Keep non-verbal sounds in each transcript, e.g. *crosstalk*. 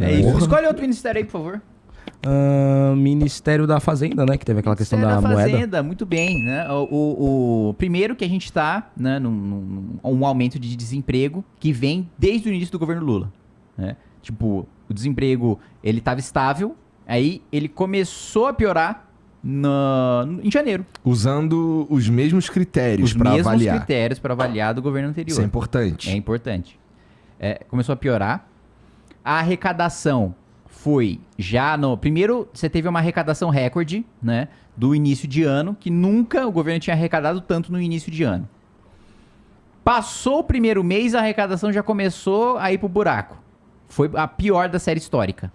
É isso. Escolhe outro ministério aí, por favor. Uh, Ministério da Fazenda, né? Que teve aquela questão da, da moeda. Fazenda, muito bem, né? O, o, o primeiro que a gente está, né, num, num, um aumento de desemprego que vem desde o início do governo Lula, né? Tipo, o desemprego, ele estava estável, aí ele começou a piorar no, em janeiro. Usando os mesmos critérios para avaliar. Os mesmos critérios para avaliar do governo anterior. Isso é importante. É importante. É, começou a piorar. A arrecadação foi já no. Primeiro, você teve uma arrecadação recorde, né? Do início de ano, que nunca o governo tinha arrecadado tanto no início de ano. Passou o primeiro mês, a arrecadação já começou a ir pro buraco. Foi a pior da série histórica.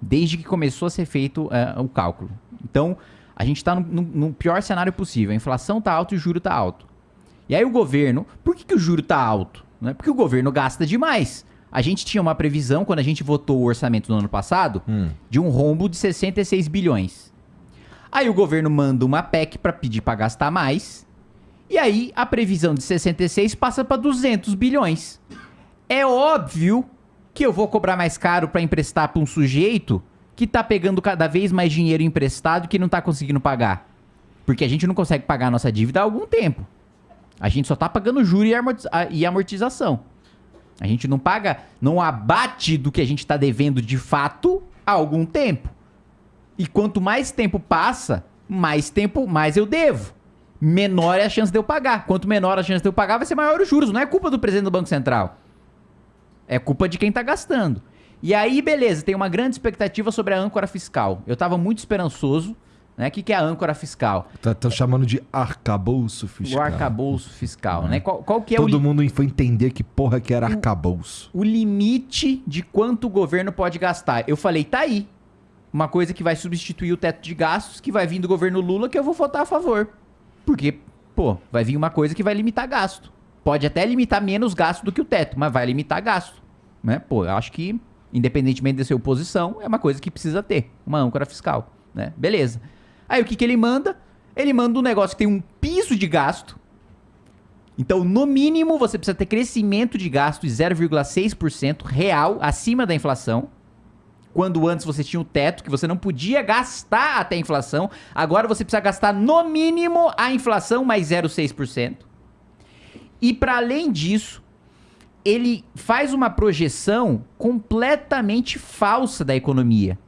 Desde que começou a ser feito uh, o cálculo. Então, a gente está no, no, no, pior cenário possível. A inflação tá alta e o juro tá alto. E aí o governo. Por que, que o juro tá alto? Né? Porque o governo gasta demais. A gente tinha uma previsão, quando a gente votou o orçamento no ano passado, hum. de um rombo de 66 bilhões. Aí o governo manda uma PEC para pedir para gastar mais. E aí a previsão de 66 passa para 200 bilhões. É óbvio que eu vou cobrar mais caro para emprestar para um sujeito que tá pegando cada vez mais dinheiro emprestado que não tá conseguindo pagar. Porque a gente não consegue pagar a nossa dívida há algum tempo. A gente só tá pagando juros e amortização. A gente não paga, não abate do que a gente está devendo de fato há algum tempo. E quanto mais tempo passa, mais tempo, mais eu devo. Menor é a chance de eu pagar. Quanto menor a chance de eu pagar, vai ser maior os juros. Não é culpa do presidente do Banco Central. É culpa de quem está gastando. E aí, beleza, tem uma grande expectativa sobre a âncora fiscal. Eu estava muito esperançoso né? O que, que é a âncora fiscal? Estão tá, chamando de arcabouço fiscal. O arcabouço fiscal, né? Qual, qual que é Todo o mundo foi entender que porra que era arcabouço. O limite de quanto o governo pode gastar. Eu falei, tá aí. Uma coisa que vai substituir o teto de gastos, que vai vir do governo Lula, que eu vou votar a favor. Porque, pô, vai vir uma coisa que vai limitar gasto. Pode até limitar menos gasto do que o teto, mas vai limitar gasto. Né? Pô, eu acho que, independentemente de ser oposição, é uma coisa que precisa ter. Uma âncora fiscal. Né? Beleza. Aí o que, que ele manda? Ele manda um negócio que tem um piso de gasto. Então, no mínimo, você precisa ter crescimento de gasto de 0,6% real acima da inflação. Quando antes você tinha o teto, que você não podia gastar até a inflação. Agora você precisa gastar no mínimo a inflação mais 0,6%. E para além disso, ele faz uma projeção completamente falsa da economia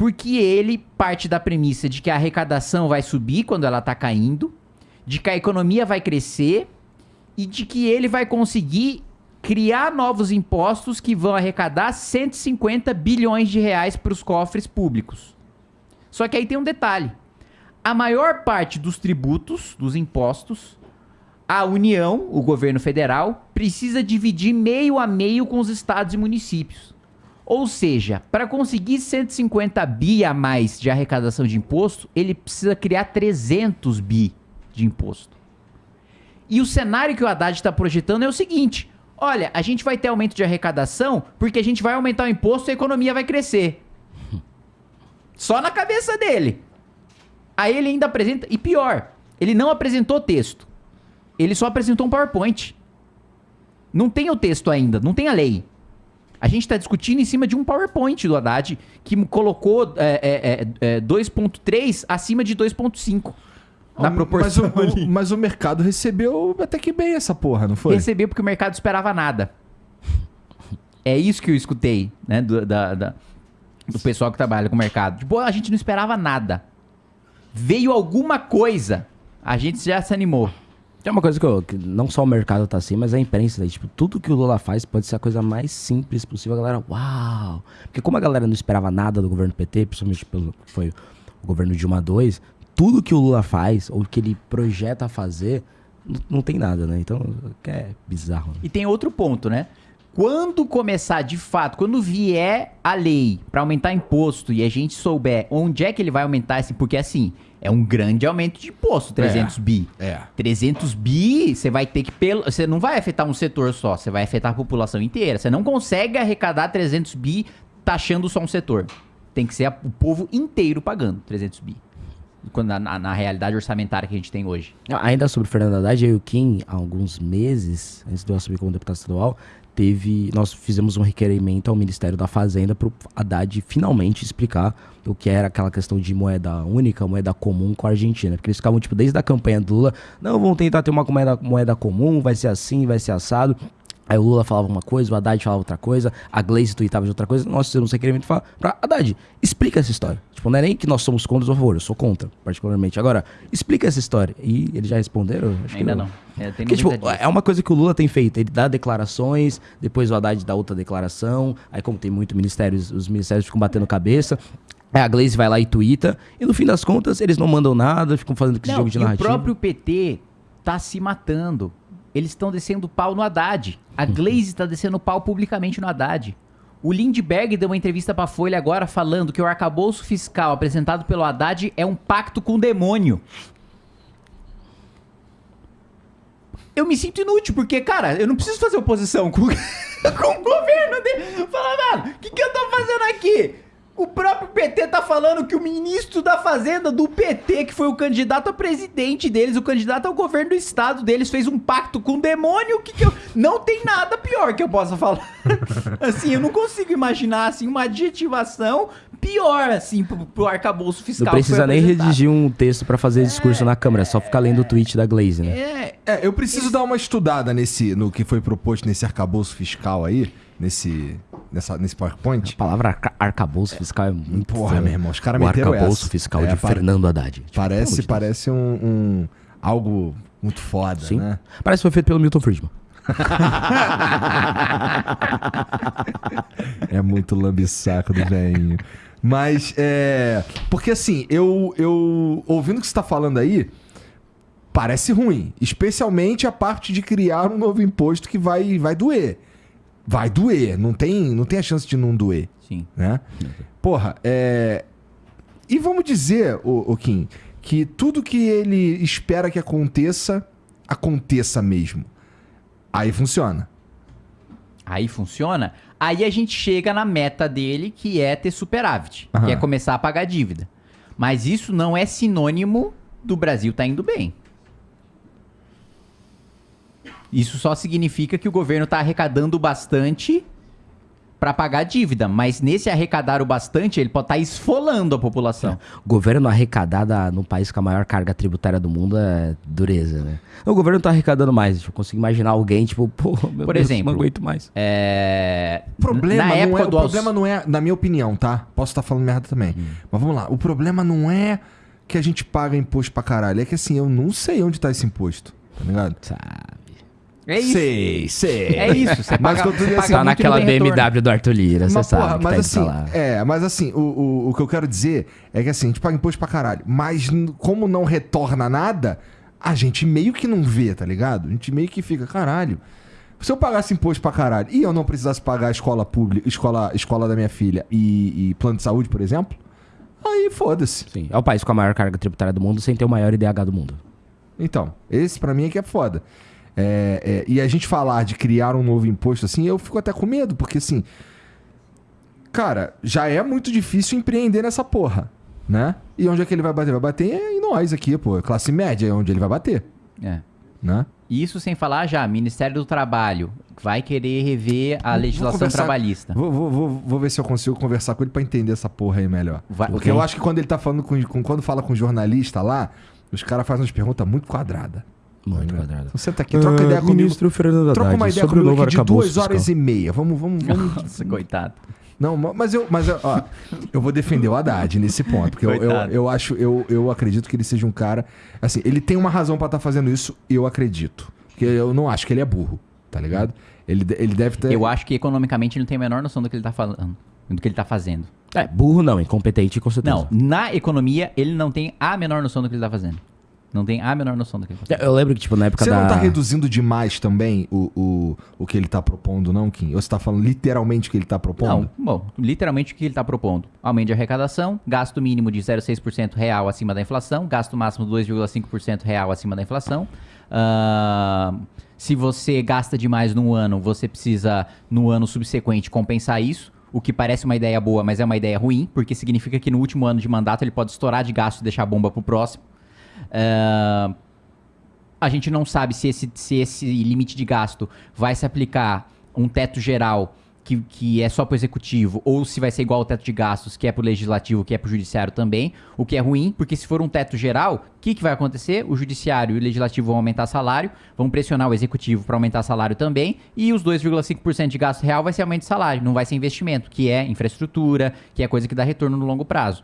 porque ele parte da premissa de que a arrecadação vai subir quando ela está caindo, de que a economia vai crescer e de que ele vai conseguir criar novos impostos que vão arrecadar 150 bilhões de reais para os cofres públicos. Só que aí tem um detalhe. A maior parte dos tributos, dos impostos, a União, o governo federal, precisa dividir meio a meio com os estados e municípios. Ou seja, para conseguir 150 bi a mais de arrecadação de imposto, ele precisa criar 300 bi de imposto. E o cenário que o Haddad está projetando é o seguinte: olha, a gente vai ter aumento de arrecadação porque a gente vai aumentar o imposto e a economia vai crescer. *laughs* Só na cabeça dele. Aí ele ainda apresenta. E pior, ele não apresentou texto. Ele só apresentou um PowerPoint. Não tem o texto ainda, não tem a lei. A gente está discutindo em cima de um PowerPoint do Haddad que colocou é, é, é, 2.3 é, acima de 2.5. Na proporção mas o, mas o mercado recebeu até que bem essa porra, não foi? Recebeu porque o mercado esperava nada. É isso que eu escutei, né? Do, da, da, do pessoal que trabalha com o mercado. Tipo, a gente não esperava nada. Veio alguma coisa, a gente já se animou. Tem uma coisa que, eu, que, não só o mercado tá assim, mas a imprensa, tipo, tudo que o Lula faz pode ser a coisa mais simples possível. A galera, uau! Porque como a galera não esperava nada do governo PT, principalmente pelo que foi o governo Dilma II, tudo que o Lula faz, ou que ele projeta fazer, não, não tem nada, né? Então, é bizarro. Né? E tem outro ponto, né? Quando começar de fato, quando vier a lei para aumentar imposto e a gente souber onde é que ele vai aumentar esse, porque assim, é um grande aumento de imposto, 300 é, bi. É. 300 bi, você vai ter que pelo, você não vai afetar um setor só, você vai afetar a população inteira. Você não consegue arrecadar 300 bi taxando só um setor. Tem que ser a, o povo inteiro pagando 300 bi. Quando, na, na, realidade orçamentária que a gente tem hoje. Ainda sobre o Fernando Haddad, eu e o Kim, há alguns meses, antes de eu assumir como deputado estadual, teve. Nós fizemos um requerimento ao Ministério da Fazenda para o Haddad finalmente explicar o que era aquela questão de moeda única, moeda comum com a Argentina. Porque eles ficavam, tipo, desde a campanha do Lula, não, vamos tentar ter uma moeda, moeda comum, vai ser assim, vai ser assado. Aí o Lula falava uma coisa, o Haddad falava outra coisa, a Gleice tweetava de outra coisa. Nós fizemos um requerimento pra, pra Haddad, explica essa história. Tipo, não é nem que nós somos contra ou a favor, eu sou contra, particularmente. Agora, explica essa história. E eles já responderam? Acho Ainda que não. É, Porque, tipo, é uma coisa que o Lula tem feito. Ele dá declarações, depois o Haddad dá outra declaração. Aí, como tem muito ministérios, os ministérios ficam batendo cabeça. Aí a Gleice vai lá e twitta. E no fim das contas, eles não mandam nada, ficam fazendo esse Não, jogo de e o narrativa. próprio PT tá se matando. Eles estão descendo pau no Haddad. A Glaze está descendo pau publicamente no Haddad. O Lindbergh deu uma entrevista pra Folha agora falando que o arcabouço fiscal apresentado pelo Haddad é um pacto com o demônio. Eu me sinto inútil, porque, cara, eu não preciso fazer oposição com, *laughs* com o governo dele. Fala, mano, o que, que eu tô fazendo aqui? O próprio PT tá falando que o ministro da Fazenda do PT, que foi o candidato a presidente deles, o candidato ao governo do estado deles, fez um pacto com o demônio. O que, que eu. Não tem nada pior que eu possa falar. *laughs* assim, eu não consigo imaginar assim, uma adjetivação pior, assim, pro, pro arcabouço fiscal. Não precisa nem redigir um texto pra fazer discurso na Câmara, é só ficar lendo o tweet da Glaze, né? É, É, eu preciso dar uma estudada nesse, no que foi proposto nesse arcabouço fiscal aí, nesse, nessa, nesse A PowerPoint. palavra arca arcabouço fiscal é muito. Porra, meu irmão, os caras O meteram arcabouço essa. fiscal É, de Fernando Haddad. Tipo, Parece, parece um, um- algo muito foda, Sim. né? Parece que foi feito pelo Milton Friedman. *laughs* É muito lambisaco do velhinho. Mas, é. Porque assim, eu, eu. Ouvindo o que você tá falando aí, parece ruim. Especialmente a parte de criar um novo imposto que vai, vai doer. Vai doer. Não tem, não tem a chance de não doer, sim. né? Porra, é. E vamos dizer, o, Kim, que tudo que ele espera que aconteça, aconteça mesmo. Aí funciona. Aí funciona. Aí a gente chega na meta dele, que é ter superávit, Aham. que é começar a pagar dívida. Mas isso não é sinônimo do Brasil tá indo bem. Isso só significa que o governo tá arrecadando bastante para pagar a dívida, mas nesse arrecadar o bastante, ele pode estar esfolando a população. O governo arrecadado no país com a maior carga tributária do mundo é dureza, né? O governo tá arrecadando mais. Eu consigo imaginar alguém, tipo, *laughs* pô, meu Por Deus, exemplo, não aguento mais. É... O problema, na não época é, o do aux- problema não é, na minha opinião, tá? Posso estar falando merda também. Mas vamos lá. O problema não é que a gente paga imposto pra caralho. É que assim, eu não sei onde tá esse imposto. Tá ligado? Sabe? É isso. Sei, sei. É isso. Você Mas paga, paga assim, Tá naquela. BMW do Arthur Lira, você Mas, sabe porra, que mas tá assim, é, mas assim, o, o, o que eu quero dizer é que assim, a gente paga imposto pra caralho. Mas como não retorna nada, a gente meio que não vê, tá ligado? A gente meio que fica, caralho. Se eu pagasse imposto pra caralho e eu não precisasse pagar a escola pública, escola, escola da minha filha e, e plano de saúde, por exemplo, aí foda-se. Sim, é o país com a maior carga tributária do mundo sem ter o maior IDH do mundo. Então, esse pra mim é que é foda. É, é, e a gente falar de criar um novo imposto assim, eu fico até com medo, porque assim. Cara, já é muito difícil empreender nessa porra, né? E onde é que ele vai bater? Vai bater em nós aqui, pô. Classe média é onde ele vai bater, É. né? Isso sem falar já, Ministério do Trabalho vai querer rever a Vou legislação conversar- trabalhista. Vou, vou, vou, vou ver se eu consigo conversar com ele pra entender essa porra aí melhor. Vai- Porque ok. eu acho que quando ele tá falando com, com- Quando fala com jornalista lá, os caras fazem umas perguntas muito quadradas. Muito quadrado. Então senta aqui, troca ideia comigo. Ministro Fernando Troca uma ideia sobre o comigo novo aqui de duas horas fiscal. e meia. Vamos, vamos, vamos. Nossa, coitado. Não, ma- mas eu, mas eu, ó, eu vou defender o Haddad nesse ponto, porque eu, eu, eu acho, eu, eu acredito que ele seja um cara, assim, ele tem uma razão pra estar fazendo isso, eu acredito, porque eu não acho que ele é burro, tá ligado? Ele, ele deve ter. Eu acho que economicamente ele não tem a menor noção do que ele tá falando, do que ele tá fazendo. É, burro não, incompetente com certeza. Não, na economia ele não tem a menor noção do que ele tá fazendo. Não tem a menor noção do que tá fazendo. Eu lembro que, tipo, na época Você da... não tá reduzindo demais também o, o, o que ele tá propondo, não, Kim? Ou você tá falando literalmente o que ele tá propondo? Não, bom, literalmente o que ele está propondo? Aumento de arrecadação, gasto mínimo de 0,6% real acima da inflação, gasto máximo 2,5% real acima da inflação. Ah, se você gasta demais num ano, você precisa, no ano subsequente, compensar isso. O que parece uma ideia boa, mas é uma ideia ruim, porque significa que no último ano de mandato ele pode estourar de gasto e deixar a bomba pro próximo. Ah, a gente não sabe se esse, se esse limite de gasto vai se aplicar um teto geral que, que é só para o executivo, ou se vai ser igual ao teto de gastos, que é para o legislativo, que é para o judiciário também, o que é ruim, porque se for um teto geral, o que, que vai acontecer? O judiciário e o legislativo vão aumentar salário, vão pressionar o executivo para aumentar salário também, e os 2,5% de gasto real vai ser aumento de salário, não vai ser investimento, que é infraestrutura, que é coisa que dá retorno no longo prazo.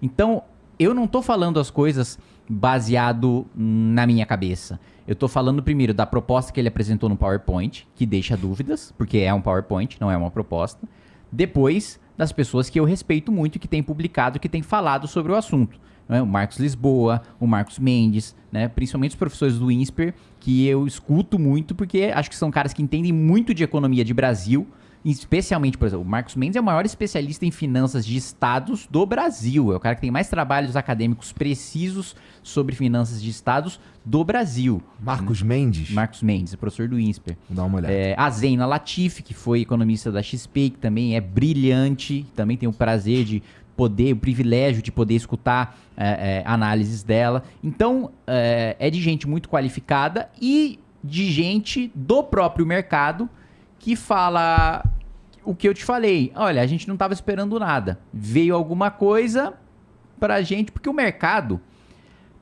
Então, eu não estou falando as coisas baseado na minha cabeça. Eu estou falando primeiro da proposta que ele apresentou no PowerPoint, que deixa dúvidas, porque é um PowerPoint, não é uma proposta. Depois, das pessoas que eu respeito muito, que têm publicado, que têm falado sobre o assunto. É? O Marcos Lisboa, o Marcos Mendes, né? principalmente os professores do INSPER, que eu escuto muito, porque acho que são caras que entendem muito de economia de Brasil, especialmente, por exemplo, o Marcos Mendes é o maior especialista em finanças de estados do Brasil. É o cara que tem mais trabalhos acadêmicos precisos sobre finanças de estados do Brasil. Marcos Mendes? Marcos Mendes, professor do INSPER. Dar uma olhada. É, a Zena Latifi, que foi economista da XP, que também é brilhante, também tem o prazer de poder, o privilégio de poder escutar é, é, análises dela. Então, é, é de gente muito qualificada e de gente do próprio mercado que fala o que eu te falei. Olha, a gente não estava esperando nada. Veio alguma coisa pra gente, porque o mercado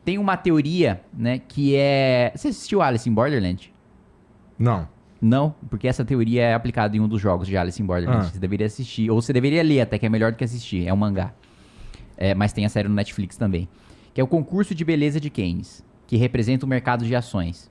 tem uma teoria, né, que é... Você assistiu Alice in Borderland? Não. Não, porque essa teoria é aplicada em um dos jogos de Alice in Borderland. Ah. Você deveria assistir, ou você deveria ler até, que é melhor do que assistir. É um mangá. É, mas tem a série no Netflix também. Que é o concurso de beleza de Keynes, que representa o mercado de ações.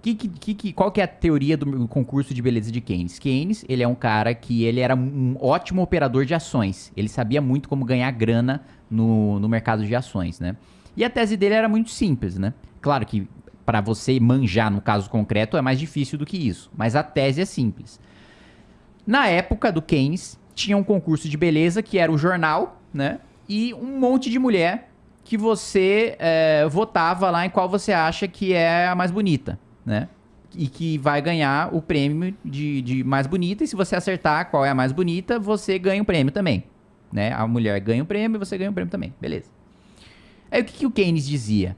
Que, que, que, qual que é a teoria do concurso de beleza de Keynes? Keynes, ele é um cara que ele era um ótimo operador de ações. Ele sabia muito como ganhar grana no, no mercado de ações, né? E a tese dele era muito simples, né? Claro que para você manjar no caso concreto é mais difícil do que isso, mas a tese é simples. Na época do Keynes, tinha um concurso de beleza que era o jornal, né? E um monte de mulher que você é, votava lá em qual você acha que é a mais bonita, né? E que vai ganhar o prêmio de, de mais bonita. E se você acertar qual é a mais bonita, você ganha o prêmio também. Né? A mulher ganha o prêmio e você ganha o prêmio também. Beleza. Aí o que, que o Keynes dizia?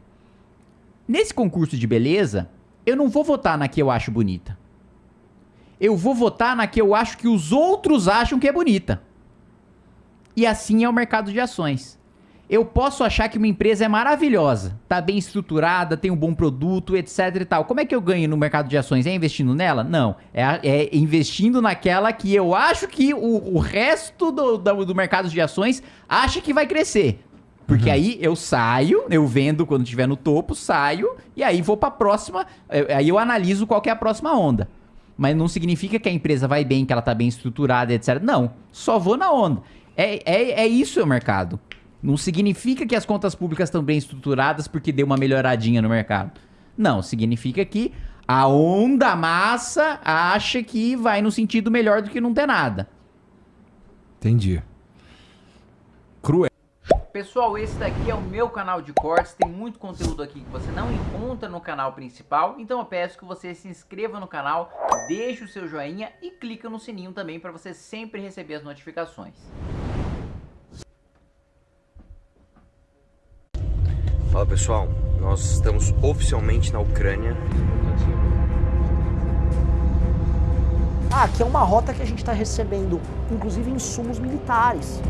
Nesse concurso de beleza, eu não vou votar na que eu acho bonita. Eu vou votar na que eu acho que os outros acham que é bonita. E assim é o mercado de ações. Eu posso achar que uma empresa é maravilhosa, tá bem estruturada, tem um bom produto, etc e tal. Como é que eu ganho no mercado de ações? É investindo nela? Não. É, é investindo naquela que eu acho que o, o resto do, do, do mercado de ações acha que vai crescer. Porque Uhum. aí eu saio, eu vendo quando estiver no topo, saio, e aí vou pra próxima. eh, Aí eu analiso qual é a próxima onda. Mas não significa que a empresa vai bem, que ela tá bem estruturada, etc. Não. Só vou na onda. É, é, é isso o mercado. Não significa que as contas públicas estão bem estruturadas porque deu uma melhoradinha no mercado. Não, significa que a onda massa acha que vai no sentido melhor do que não ter nada. Entendi. Cruel. Pessoal, esse daqui é o meu canal de cortes, tem muito conteúdo aqui que você não encontra no canal principal, então eu peço que você se inscreva no canal, deixe o seu joinha e clica no sininho também para você sempre receber as notificações. Pessoal, nós estamos oficialmente na Ucrânia. Ah, aqui é uma rota que a gente está recebendo, inclusive insumos militares.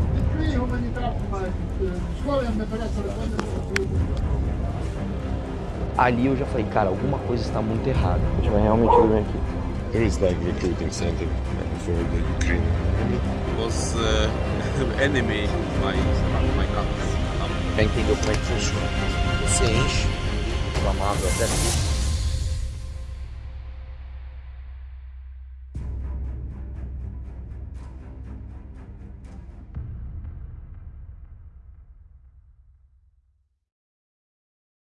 Ali eu já falei, cara, alguma coisa está muito errada. A gente vai realmente dormir aqui. There is like recruiting center for the Ukraine. was uh, enemy my my country. Já entendeu como é que funciona. Você enche o amado até aqui.